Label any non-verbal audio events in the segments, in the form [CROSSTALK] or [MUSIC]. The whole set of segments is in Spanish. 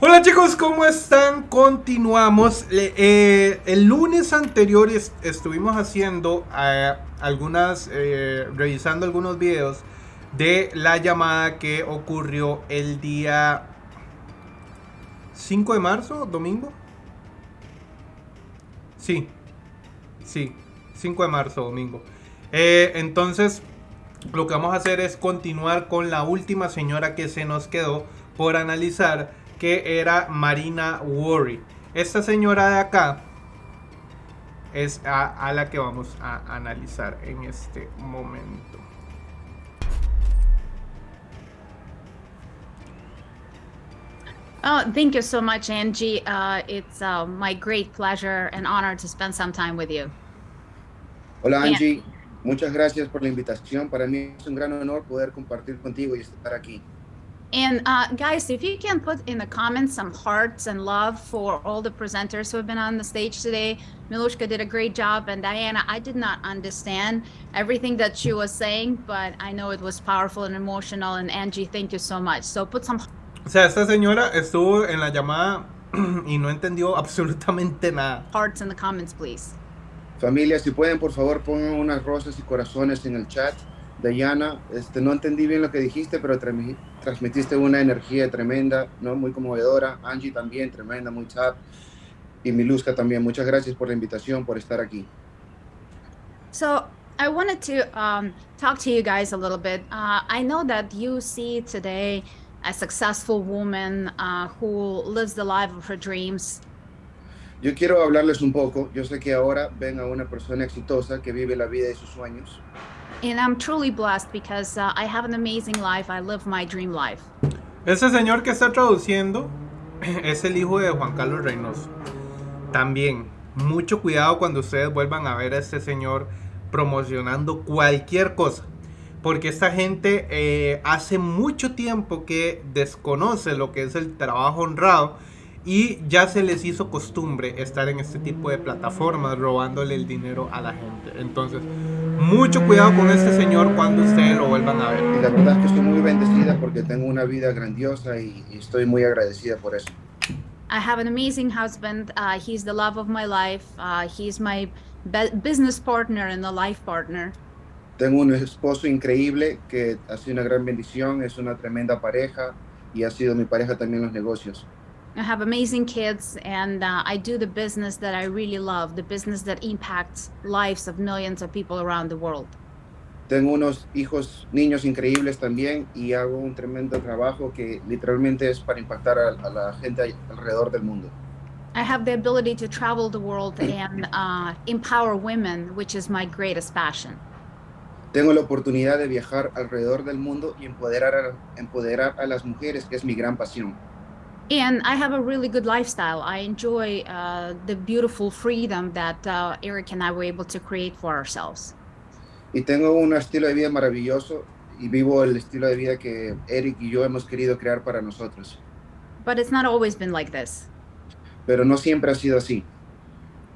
Hola chicos, ¿cómo están? Continuamos. Eh, el lunes anterior estuvimos haciendo eh, algunas, eh, revisando algunos videos de la llamada que ocurrió el día 5 de marzo, domingo. Sí, sí, 5 de marzo, domingo. entonces, lo que vamos a hacer es continuar con la última señora que se nos quedó por analizar que era Marina Worry. Esta señora de acá es a, la que vamos a analizar en este momento. Oh, thank you so much, Angie. Uh, it's uh, my great pleasure and honor to spend some time with you. Hola, Angie. Muchas gracias por la invitación. Para mí es un gran honor poder compartir contigo y estar aquí. And uh, guys, if you can put in the comments some hearts and love for all the presenters who have been on the stage today. Milushka did a great job, and Diana, I did not understand everything that she was saying, but I know it was powerful and emotional. And Angie, thank you so much. So put some. O sea, esta señora estuvo en la llamada [CLEARS THROAT] y no entendió [LAUGHS] absolutamente nada. Hearts in the comments, please. Familia, si pueden, por favor, pongan unas rosas y corazones en el chat. Diana, este, no entendí bien lo que dijiste, pero transmitiste una energía tremenda, ¿no? muy conmovedora. Angie también, tremenda, muy chat. Y Miluska también. Muchas gracias por la invitación, por estar aquí. So, I wanted to um, talk to you guys a little bit. Uh, I know that you see today a successful woman uh, who lives the life of her dreams. Yo quiero hablarles un poco. Yo sé que ahora ven a una persona exitosa que vive la vida de sus sueños. And I'm truly blessed because uh, I have an amazing life. I live my dream life. Ese señor que está traduciendo [CLEARS THROAT] es el hijo de Juan Carlos Reynoso. También, mucho cuidado cuando ustedes vuelvan a ver a este señor promocionando cualquier cosa. Porque esta gente eh, hace mucho tiempo que desconoce lo que es el trabajo honrado y ya se les hizo costumbre estar en este tipo de plataformas robándole el dinero a la gente. Entonces, mucho cuidado con este señor cuando ustedes lo vuelvan a ver. Y la verdad es que estoy muy bendecida porque tengo una vida grandiosa y, estoy muy agradecida por eso. I have an amazing husband. Uh, he's the love of my life. Uh, he's my business partner and the life partner. Tengo un esposo increíble que ha sido una gran bendición, es una tremenda pareja y ha sido mi pareja también en los negocios. I have amazing kids and uh, I do the business that I really love, the business that impacts lives of millions of people around the world. Tengo unos hijos, niños increíbles también y hago un tremendo trabajo que literalmente es para impactar a, a la gente alrededor del mundo. I have the ability to travel the world and uh, empower women, which is my greatest passion. Tengo la oportunidad de viajar alrededor del mundo y empoderar a, empoderar a las mujeres, que es mi gran pasión. And I have a really good lifestyle. I enjoy uh, the beautiful freedom that uh, Eric and I were able to create for ourselves. Y tengo un estilo de vida maravilloso y vivo el estilo de vida que Eric y yo hemos querido crear para nosotros. But it's not always been like this. Pero no siempre ha sido así.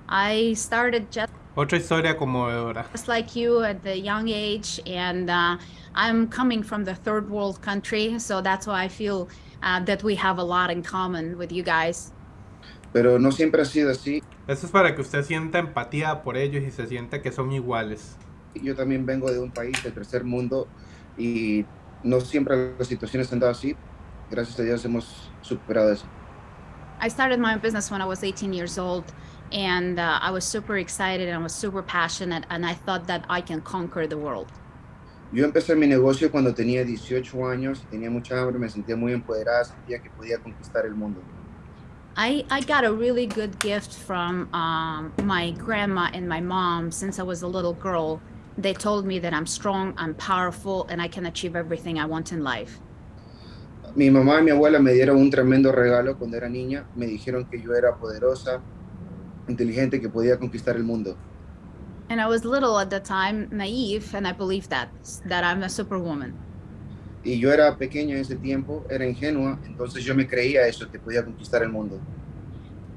I started just Otra historia conmovedora. Just like you at the young age, and uh, I'm coming from the third world country, so that's why I feel uh, that we have a lot in common with you guys. Pero no siempre ha sido así. Eso es para que usted sienta empatía por ellos y se sienta que son iguales. Yo también vengo de un país del tercer mundo y no siempre las situaciones han dado así. Gracias a Dios hemos superado eso. I started my business when I was 18 years old and uh, I was super excited and I was super passionate and I thought that I can conquer the world. Yo empecé mi negocio cuando tenía 18 años, tenía mucha hambre, me sentía muy empoderada, sentía que podía conquistar el mundo. I, I got a really good gift from um, my grandma and my mom since I was a little girl. They told me that I'm strong, I'm powerful, and I can achieve everything I want in life. Mi mamá y mi abuela me dieron un tremendo regalo cuando era niña. Me dijeron que yo era poderosa, inteligente, que podía conquistar el mundo. And I was little at the time, naive, and I believed that, that I'm a superwoman. Y yo era pequeña en ese tiempo, era ingenua, entonces yo me creía eso, que podía conquistar el mundo.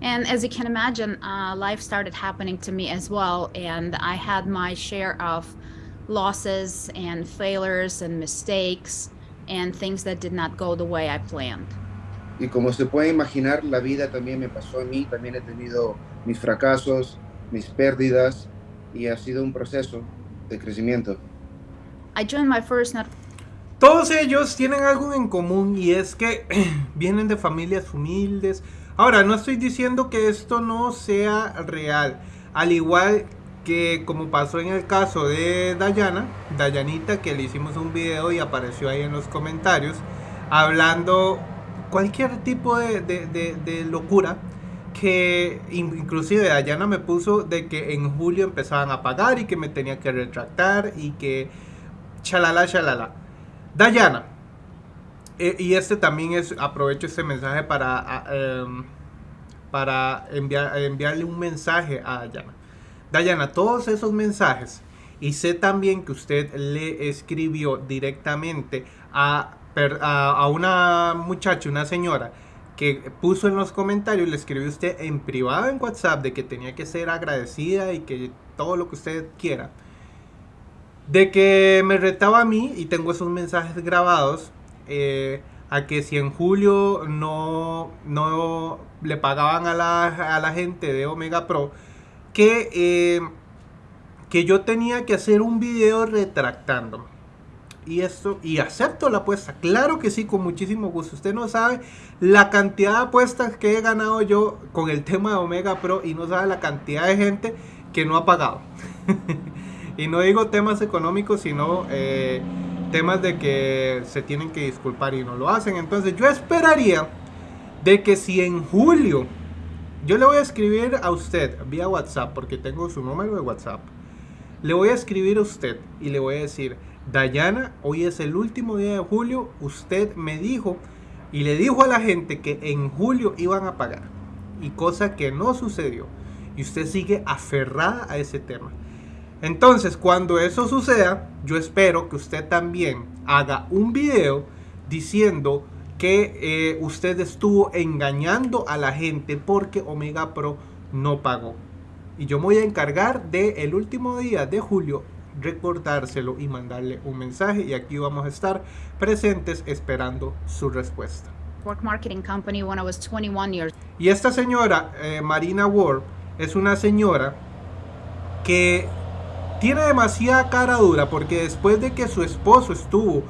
And as you can imagine, uh, life started happening to me as well, and I had my share of losses and failures and mistakes and things that did not go the way I planned. y como se puede imaginar, la vida también me pasó a mí, también he tenido mis fracasos, mis pérdidas y ha sido un proceso de crecimiento. I joined my first net Todos ellos tienen algo en común y es que [CLEARS THROAT] vienen de familias humildes. Ahora, no estoy diciendo que esto no sea real. Al igual que como pasó en el caso de Dayana, Dayanita, que le hicimos un video y apareció ahí en los comentarios, hablando cualquier tipo de, de- de- de locura, que in- inclusive Dayana me puso de que en julio empezaban a pagar y que me tenía que retractar y que chalala, chalala. Dayana, eh, y este también es, aprovecho este mensaje para, em, para enviar, enviarle un mensaje a Dayana. Dayana, todos esos mensajes, y sé también que usted le escribió directamente a, a una muchacha, una señora, que puso en los comentarios, le escribió usted en privado en WhatsApp de que tenía que ser agradecida y que todo lo que usted quiera. De que me retaba a mí, y tengo esos mensajes grabados, eh, a que si en julio no, no le pagaban a la, a la gente de Omega Pro, que, eh, que yo tenía que hacer un video retractándome. Y esto, y acepto la apuesta, claro que sí, con muchísimo gusto. Usted no sabe la cantidad de apuestas que he ganado yo con el tema de Omega Pro y no sabe la cantidad de gente que no ha pagado. [LAUGHS] y no digo temas económicos, sino eh, temas de que se tienen que disculpar y no lo hacen. Entonces yo esperaría de que si en julio yo le voy a escribir a usted vía WhatsApp, porque tengo su número de WhatsApp. Le voy a escribir a usted y le voy a decir, Dayana, hoy es el último día de julio, usted me dijo y le dijo a la gente que en julio iban a pagar. Y cosa que no sucedió. Y usted sigue aferrada a ese tema. Entonces, cuando eso suceda, yo espero que usted también haga un video diciendo que eh, usted estuvo engañando a la gente porque Omega Pro no pagó. Y yo me voy a encargar de el último día de julio recordárselo y mandarle un mensaje y aquí vamos a estar presentes esperando su respuesta. work marketing company when I was 21 years Y esta señora, eh, Marina Ward, es una señora que tiene demasiada cara dura porque después de que su esposo estuvo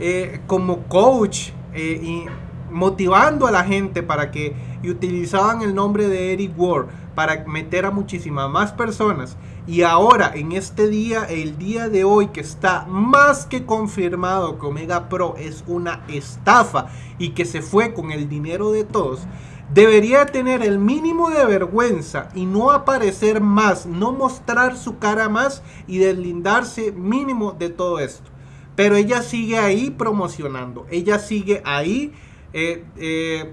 eh, como coach eh, y motivando a la gente para que y utilizaban el nombre de Eric Ward para meter a muchísimas más personas y ahora en este día, el día de hoy que está más que confirmado que Omega Pro es una estafa y que se fue con el dinero de todos, debería tener el mínimo de vergüenza y no aparecer más, no mostrar su cara más y deslindarse mínimo de todo esto. Pero ella sigue ahí promocionando, ella sigue ahí eh, eh,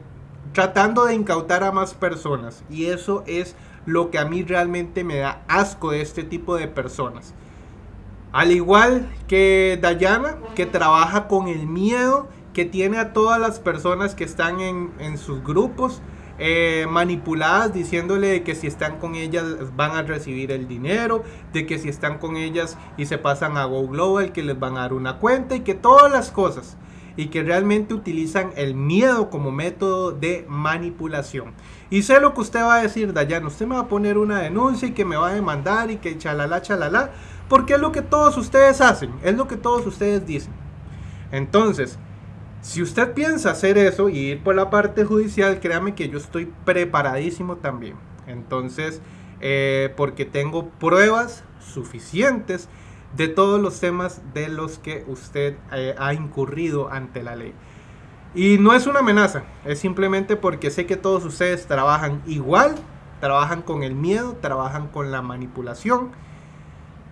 tratando de incautar a más personas y eso es lo que a mí realmente me da asco de este tipo de personas. Al igual que Dayana, que trabaja con el miedo, que tiene a todas las personas que están en, sus grupos eh, manipuladas, diciéndole que si están con ellas van a recibir el dinero, de que si están con ellas y se pasan a Go Global, que les van a dar una cuenta y que todas las cosas. Y que realmente utilizan el miedo como método de manipulación. Y sé lo que usted va a decir, Dayana. Usted me va a poner una denuncia y que me va a demandar y que chalala, chalala. Porque es lo que todos ustedes hacen. Es lo que todos ustedes dicen. Entonces, si usted piensa hacer eso y ir por la parte judicial, créame que yo estoy preparadísimo también. Entonces, eh, porque tengo pruebas suficientes de todos los temas de los que usted eh, ha incurrido ante la ley. Y no es una amenaza, es simplemente porque sé que todos ustedes trabajan igual, trabajan con el miedo, trabajan con la manipulación.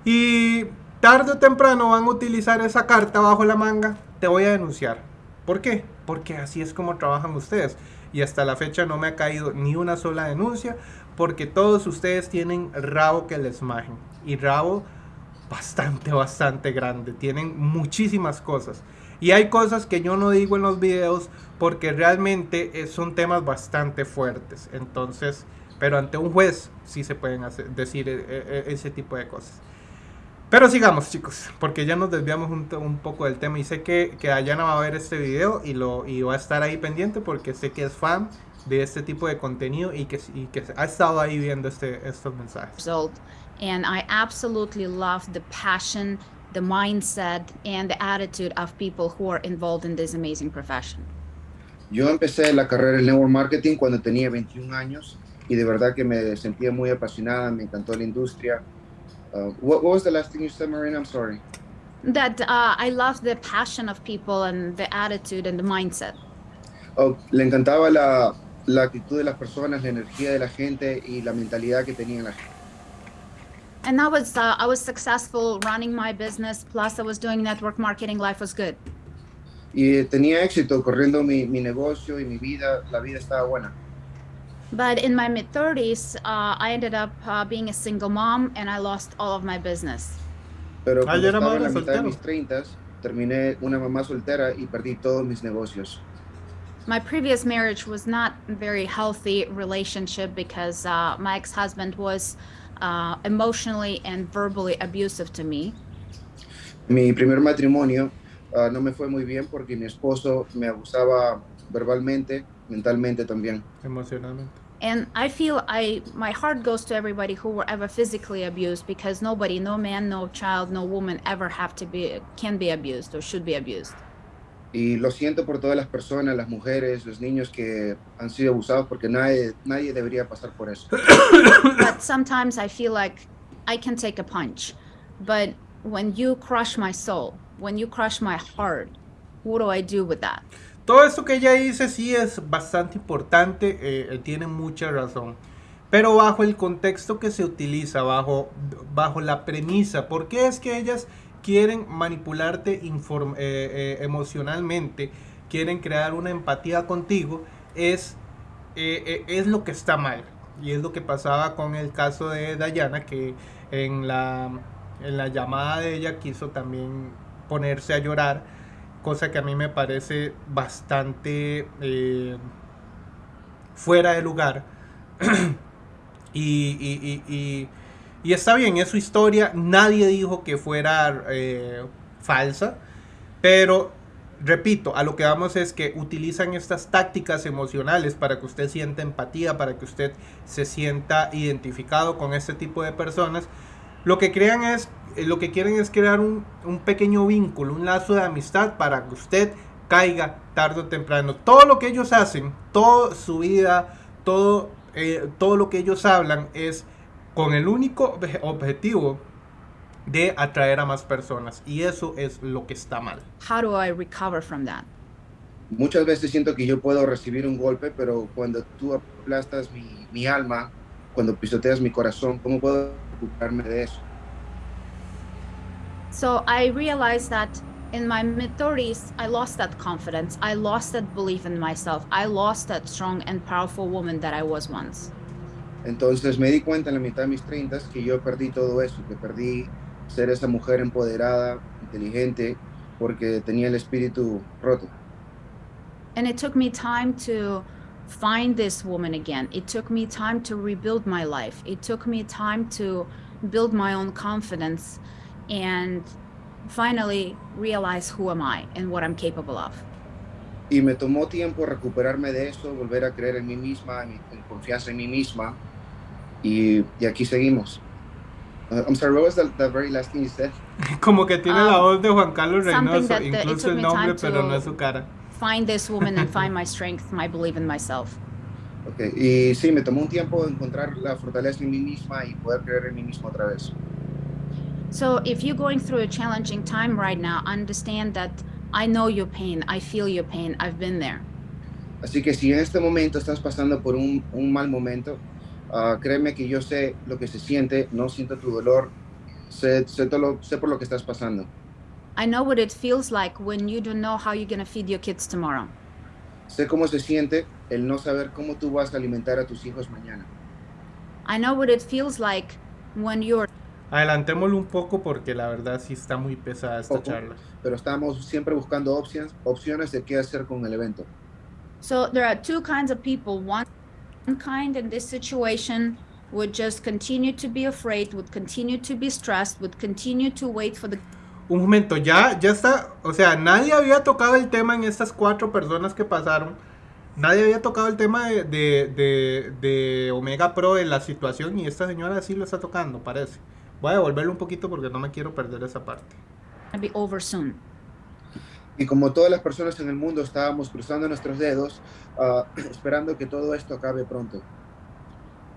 Y tarde o temprano van a utilizar esa carta bajo la manga, te voy a denunciar. ¿Por qué? Porque así es como trabajan ustedes. Y hasta la fecha no me ha caído ni una sola denuncia, porque todos ustedes tienen rabo que les majen. Y rabo bastante, bastante grande. Tienen muchísimas cosas. Y hay cosas que yo no digo en los videos porque realmente eh, son temas bastante fuertes. Entonces, pero ante un juez sí se pueden hacer, decir eh, eh, ese tipo de cosas. Pero sigamos, chicos, porque ya nos desviamos un, un poco del tema y sé que, que Ayana va a ver este video y, lo, y va a estar ahí pendiente porque sé que es fan de este tipo de contenido y que, y que ha estado ahí viendo este, estos mensajes. And I absolutely love the passion, the mindset, and the attitude of people who are involved in this amazing profession. Yo empecé la carrera en network marketing cuando tenía 21 años y de verdad que me sentía muy apasionada, me encantó la industria. Uh, what, what was the last thing you said, Marina? I'm sorry. That uh, I love the passion of people and the attitude and the mindset. Oh, le encantaba la, la actitud de las personas, la energía de la gente y la mentalidad que tenían la gente. And I was uh, I was successful running my business. Plus, I was doing network marketing. Life was good. Y tenía éxito corriendo mi, mi negocio y mi vida, la vida estaba buena. But in my mid 30s, uh, I ended up uh, being a single mom, and I lost all of my business. Pero Ah, cuando ya estaba en la madre mitad de mis 30, terminé una mamá soltera y perdí todos mis negocios. My previous marriage was not a very healthy relationship because uh, my ex-husband was uh, emotionally and verbally abusive to me. Mi primer matrimonio ah, no me fue muy bien porque mi esposo me abusaba verbalmente, mentalmente también. Emocionalmente. And I feel I my heart goes to everybody who were ever physically abused because nobody, no man, no child, no woman ever have to be can be abused or should be abused. Y lo siento por todas las personas, las mujeres, los niños que han sido abusados porque nadie, nadie debería pasar por eso. but sometimes I feel like I can take a punch. But when you crush my soul, when you crush my heart, what do I do with that? Todo esto que ella dice sí es bastante importante, eh, él tiene mucha razón. Pero bajo el contexto que se utiliza, bajo, bajo la premisa, ¿por qué es que ellas quieren manipularte eh, eh, emocionalmente, quieren crear una empatía contigo? Es, eh, es lo que está mal. Y es lo que pasaba con el caso de Dayana, que en la, en la llamada de ella quiso también ponerse a llorar cosa que a mí me parece bastante fuera de lugar. [CLEARS THROAT] y- y- y está bien, es su historia, nadie dijo que fuera eh, falsa, pero repito, a lo que vamos es que utilizan estas tácticas emocionales para que usted sienta empatía, para que usted se sienta identificado con este tipo de personas. Lo que crean es, eh, lo que quieren es crear un, un pequeño vínculo, un lazo de amistad para que usted caiga tarde o temprano. Todo lo que ellos hacen, toda su vida, todo, eh, todo lo que ellos hablan es con el único obje- objetivo de atraer a más personas. Y eso es lo que está mal. How do I recover from that? Muchas veces siento que yo puedo recibir un golpe, pero cuando tú aplastas mi, mi alma, cuando pisoteas mi corazón, ¿cómo puedo ocuparme de eso? So I realized that in my mid 30s, I lost that confidence. I lost that belief in myself. I lost that strong and powerful woman that I was once. Entonces me di cuenta en la mitad de mis 30 que yo perdí todo eso, que perdí ser esa mujer empoderada, inteligente, porque tenía el espíritu roto. And it took me time to find this woman again. It took me time to rebuild my life. It took me time to build my own confidence and finally realize who am I and what I'm capable of. Y me tomó tiempo recuperarme de eso, volver a creer en mí misma, en, en confianza en mí misma. Y, y aquí seguimos. Uh, I'm sorry, what was the, the very last thing you said? [LAUGHS] Como que tiene la Um, voz de Juan Carlos Reynoso, that incluso el nombre, pero no es su cara. Find this woman and [LAUGHS] find my strength, my belief in myself. Okay. Y sí, me tomó un tiempo encontrar la fortaleza en mí misma y poder creer en mí mismo otra vez. So if you're going through a challenging time right now, understand that I know your pain. I feel your pain. I've been there. Así que si en este momento estás pasando por un, un mal momento, ah, créeme que yo sé lo que se siente, no siento tu dolor, sé, sé, todo lo- sé por lo que estás pasando. I know what it feels like when you don't know how you're going to feed your kids tomorrow. Sé cómo se siente el no saber cómo tú vas a alimentar a tus hijos mañana. I know what it feels like when you're Adelantémoslo un poco porque la verdad sí está muy pesada esta Ojo. charla. Pero estamos siempre buscando opciones, opciones de qué hacer con el evento. So there are two kinds of people. One, one kind in this situation would just continue to be afraid, would continue to be stressed, would continue to wait for the Un momento, ya, ya está, o sea, nadie había tocado el tema en estas cuatro personas que pasaron. Nadie había tocado el tema de, de, de, de Omega Pro en la situación y esta señora sí lo está tocando, parece. Voy a devolverlo un poquito porque no me quiero perder esa parte. be over soon. Y como todas las personas en el mundo estábamos cruzando nuestros dedos, ah, [CLEARS THROAT] esperando que todo esto acabe pronto.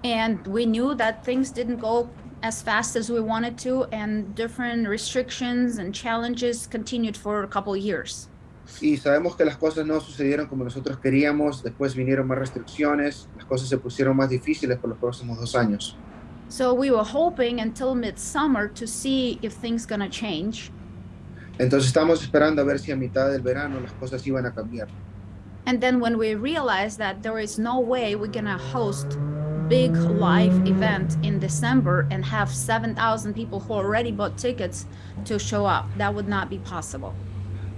And we knew that things didn't go as fast as we wanted to, and different restrictions and challenges continued for a couple years. Y sabemos que las cosas no sucedieron como nosotros queríamos, después vinieron más restricciones, las cosas se pusieron más difíciles por los próximos dos años. So we were hoping until midsummer to see if things gonna change. Entonces estamos esperando a ver si a mitad del verano las cosas iban a cambiar. And then when we realized that there is no way we're gonna host big live event in December and have 7,000 people who already bought tickets to show up, that would not be possible.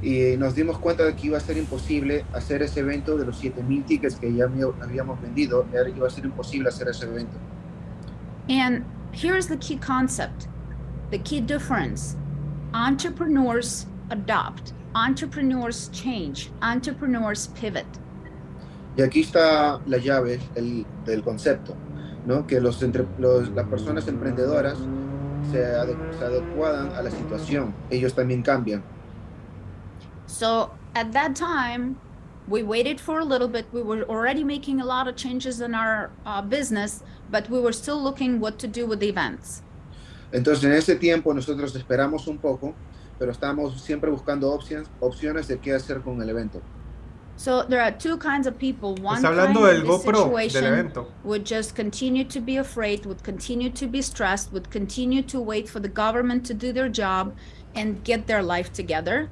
Y nos dimos cuenta de que iba a ser imposible hacer ese evento de los 7000 tickets que ya había- habíamos vendido, iba a ser imposible hacer ese evento. And here's the key concept, the key difference. Entrepreneurs adopt, entrepreneurs change, entrepreneurs pivot. Y aquí está la llave el- del concepto, ¿no? Que los, entre- los- las personas emprendedoras se, ade- se adecuadan a la situación, ellos también cambian. So at that time, we waited for a little bit. We were already making a lot of changes in our uh, business, but we were still looking what to do with the events. Entonces en ese tiempo nosotros esperamos un poco, pero estamos siempre buscando opciones, opciones de qué hacer con el evento. So there are two kinds of people. One Está kind hablando del in this GoPro, del evento. would just continue to be afraid, would continue to be stressed, would continue to wait for the government to do their job and get their life together.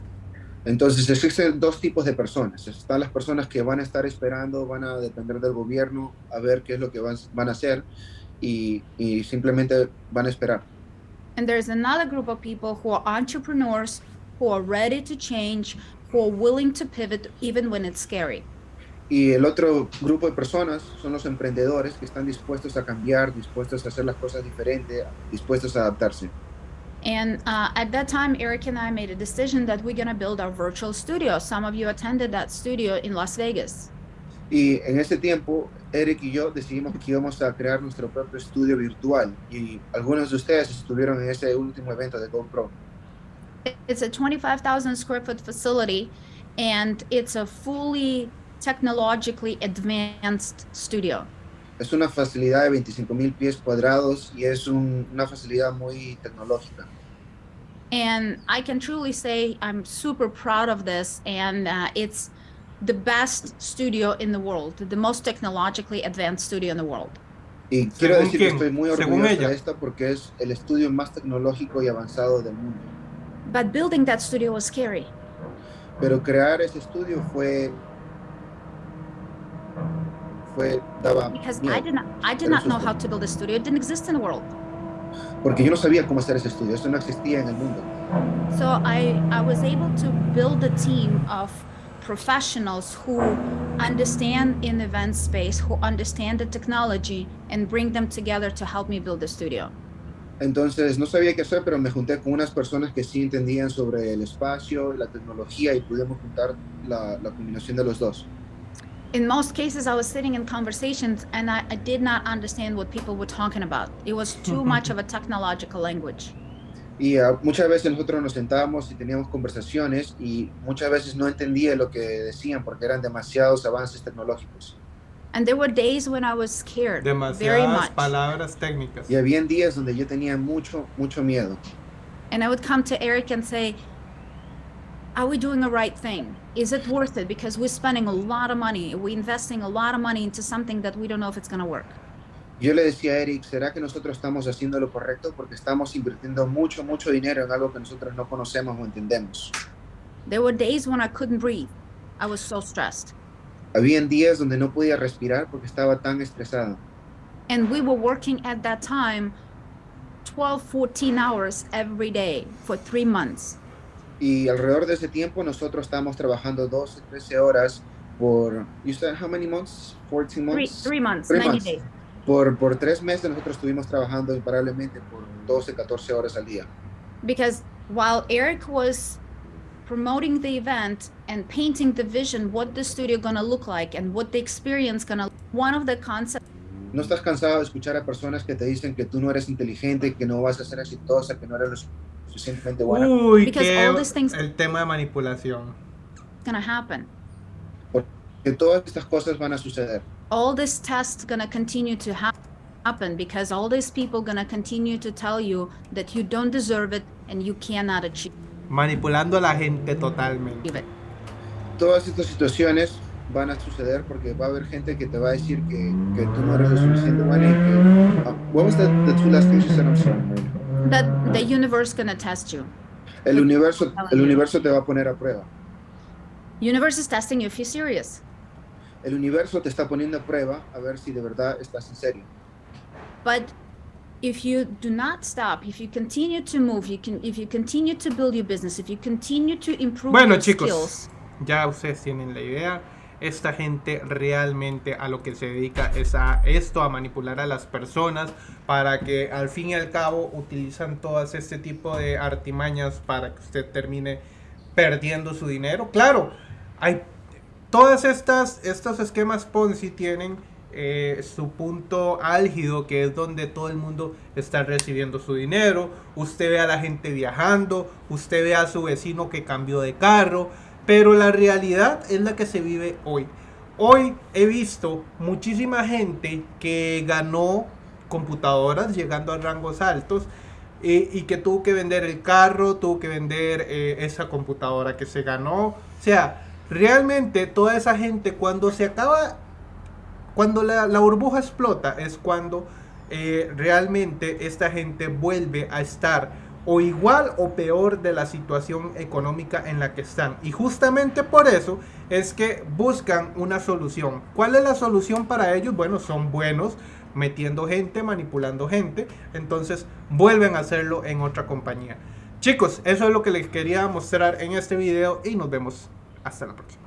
Entonces existen dos tipos de personas. Están las personas que van a estar esperando, van a depender del gobierno a ver qué es lo que van, van a hacer y, y simplemente van a esperar. And there's another group of people who are entrepreneurs, who are ready to change, who are willing to pivot even when it's scary. Y el otro grupo de personas son los emprendedores que están dispuestos a cambiar, dispuestos a hacer las cosas diferentes, dispuestos a adaptarse. And uh, at that time, Eric and I made a decision that we're going to build our virtual studio. Some of you attended that studio in Las Vegas. Y en ese tiempo, Eric y yo decidimos que íbamos a crear nuestro propio estudio virtual. Y algunos de ustedes estuvieron en ese último evento de GoPro. It's a 25,000 square foot facility, and it's a fully technologically advanced studio. Es una facilidad de 25 mil pies cuadrados y es un- una facilidad muy tecnológica. And I can truly say I'm super proud of this, and uh, it's the best studio in the world, the most technologically advanced studio in the world. Y quiero ¿Según decir quién? que estoy muy orgulloso de esta porque es el estudio más tecnológico y avanzado del mundo. But building that studio was scary. Pero crear ese estudio fue fue daba because miedo, I did not I did not know how to build a studio. It didn't exist in the world. porque yo no sabía cómo hacer ese estudio, eso no existía en el mundo. So I I was able to build a team of professionals who understand in the event space, who understand the technology, and bring them together to help me build the studio. Entonces no sabía qué hacer, pero me junté con unas personas que sí entendían sobre el espacio, la tecnología y pudimos juntar la, la combinación de los dos. In most cases, I was sitting in conversations and I, I did not understand what people were talking about. It was too much of a technological language. Y ah, muchas veces nosotros nos sentábamos y teníamos conversaciones y muchas veces no entendía lo que decían porque eran demasiados avances tecnológicos. And there were days when I was scared very Demasiadas much. palabras técnicas. Y había días donde yo tenía mucho, mucho miedo. And I would come to Eric and say, Are we doing the right thing? Is it worth it? Because we're spending a lot of money. We're investing a lot of money into something that we don't know if it's going to work. Yo le decía a Eric, ¿será que nosotros estamos haciendo lo correcto? Porque estamos invirtiendo mucho, mucho dinero en algo que nosotros no conocemos o entendemos. There were days when I couldn't breathe. I was so stressed. Habían días donde no podía respirar porque estaba tan estresado. And we were working at that time 12, 14 hours every day for three months. Y alrededor de ese tiempo nosotros estábamos trabajando 12, 13 horas por, you said how many months? 14 Three, months? three months, Three 90 months. days. Por, por tres meses nosotros estuvimos trabajando imparablemente por 12, 14 horas al día. because while Eric was promoting the event and painting the vision, what the studio gonna look like and what the experience gonna, one of the concepts ¿No estás cansado de escuchar a personas que te dicen que tú no eres inteligente, que no vas a ser exitosa, que no eres lo suficientemente buena? Uy, Because que all these things- el tema de manipulación. gonna happen. Que todas estas cosas van a suceder. All this tests gonna continue to hap- happen because all these people gonna continue to tell you that you don't deserve it and you cannot achieve Manipulando a la gente totalmente. it. Todas estas situaciones van a suceder porque va a haber gente que te va a decir que, que tú no eres lo suficiente buena y que... Ah, what was the, the two last things you said? I'm sorry, That the universe gonna test you. El universo, el universo te va a poner a prueba. Universe is testing you if you're serious. El universo te está poniendo a prueba a ver si de verdad estás en serio. But if you do not stop, if you continue to move, you can if you continue to build your business, if you continue to improve Bueno, your chicos, skills, ya ustedes tienen la idea. Esta gente realmente a lo que se dedica es a esto, a manipular a las personas para que al fin y al cabo utilizan todas este tipo de artimañas para que usted termine perdiendo su dinero. Claro, hay todas estas estos esquemas Ponzi tienen eh, su punto álgido que es donde todo el mundo está recibiendo su dinero. Usted ve a la gente viajando, usted ve a su vecino que cambió de carro, pero la realidad es la que se vive hoy. Hoy he visto muchísima gente que ganó computadoras llegando a rangos altos eh, y que tuvo que vender el carro, tuvo que vender eh, esa computadora que se ganó. O sea, realmente toda esa gente cuando se acaba, cuando la, burbuja explota es cuando eh, realmente esta gente vuelve a estar o igual o peor de la situación económica en la que están. Y justamente por eso es que buscan una solución. ¿Cuál es la solución para ellos? Bueno, son buenos metiendo gente, manipulando gente. Entonces vuelven a hacerlo en otra compañía. Chicos, eso es lo que les quería mostrar en este video y nos vemos hasta la próxima.